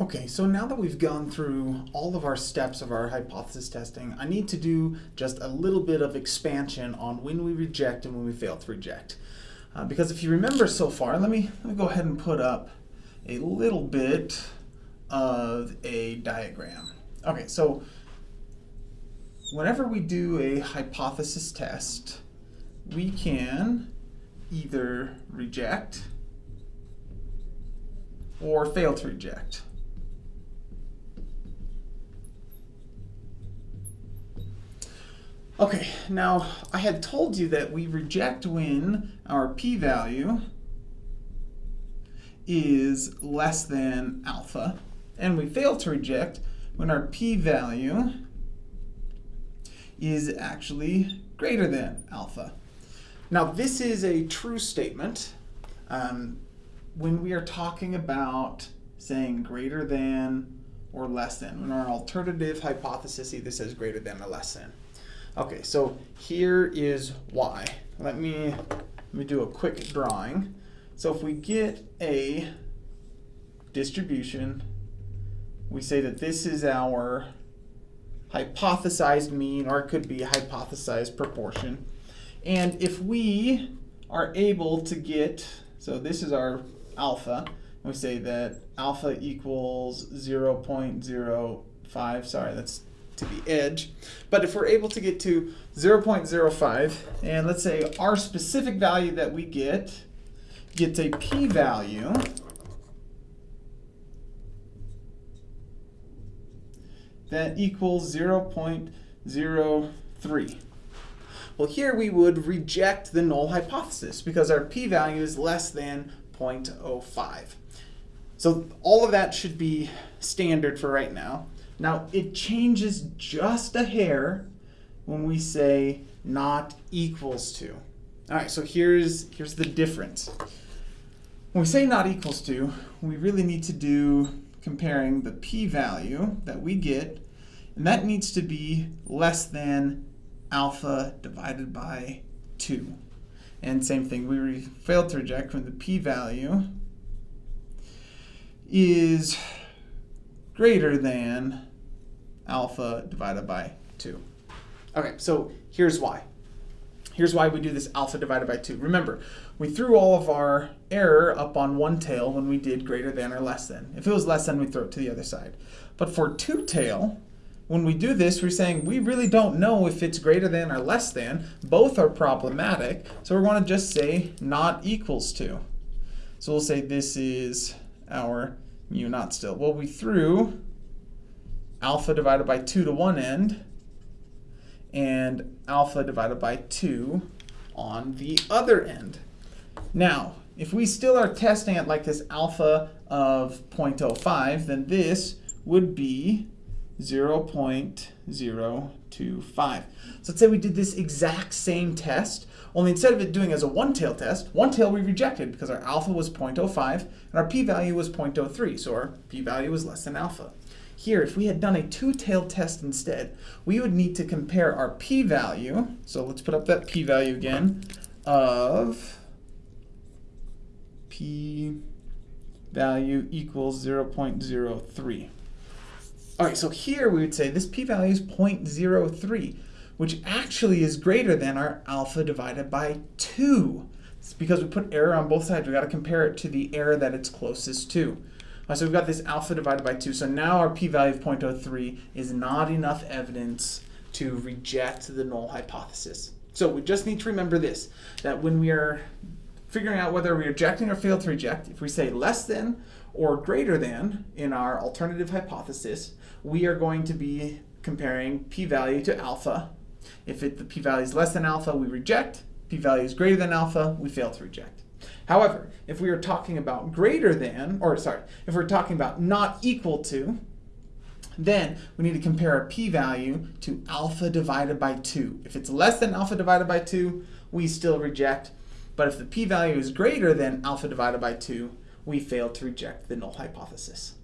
Okay, so now that we've gone through all of our steps of our hypothesis testing, I need to do just a little bit of expansion on when we reject and when we fail to reject. Uh, because if you remember so far, let me, let me go ahead and put up a little bit of a diagram. Okay, so whenever we do a hypothesis test, we can either reject or fail to reject. Okay, now I had told you that we reject when our p-value is less than alpha, and we fail to reject when our p-value is actually greater than alpha. Now this is a true statement um, when we are talking about saying greater than or less than, when our alternative hypothesis either says greater than or less than. Okay, so here is why. Let me, let me do a quick drawing. So if we get a distribution, we say that this is our hypothesized mean, or it could be hypothesized proportion. And if we are able to get, so this is our alpha, we say that alpha equals 0 0.05, sorry, that's to the edge. But if we're able to get to 0.05, and let's say our specific value that we get gets a p-value, that equals 0.03. Well, here we would reject the null hypothesis because our p-value is less than 0.05. So all of that should be standard for right now. Now it changes just a hair when we say not equals to. All right, so here's, here's the difference. When we say not equals to, we really need to do comparing the p-value that we get, and that needs to be less than alpha divided by 2. And same thing, we failed to reject when the p-value is greater than alpha divided by 2. Okay, so here's why. Here's why we do this alpha divided by 2. Remember, we threw all of our error up on one tail when we did greater than or less than. If it was less than, we throw it to the other side. But for two tail, when we do this, we're saying we really don't know if it's greater than or less than. Both are problematic, so we're going to just say not equals to. So we'll say this is our mu naught still. Well, we threw alpha divided by 2 to one end and alpha divided by 2 on the other end. Now, if we still are testing at like this alpha of 0.05, then this would be 0.025. So let's say we did this exact same test, only instead of it doing as a one-tail test, one tail we rejected because our alpha was 0.05 and our p-value was 0.03, so our p-value was less than alpha. Here, if we had done a two-tailed test instead, we would need to compare our p-value, so let's put up that p-value again, of p-value equals 0.03. All right, so here we would say this p-value is 0.03, which actually is greater than our alpha divided by 2. It's because we put error on both sides. We've got to compare it to the error that it's closest to. So we've got this alpha divided by 2. So now our p-value of 0.03 is not enough evidence to reject the null hypothesis. So we just need to remember this, that when we are figuring out whether we're rejecting or fail to reject, if we say less than or greater than in our alternative hypothesis, we are going to be comparing p-value to alpha. If it, the p-value is less than alpha, we reject. p-value is greater than alpha, we fail to reject. However, if we are talking about greater than, or sorry, if we're talking about not equal to, then we need to compare our p-value to alpha divided by 2. If it's less than alpha divided by 2, we still reject. But if the p-value is greater than alpha divided by 2, we fail to reject the null hypothesis.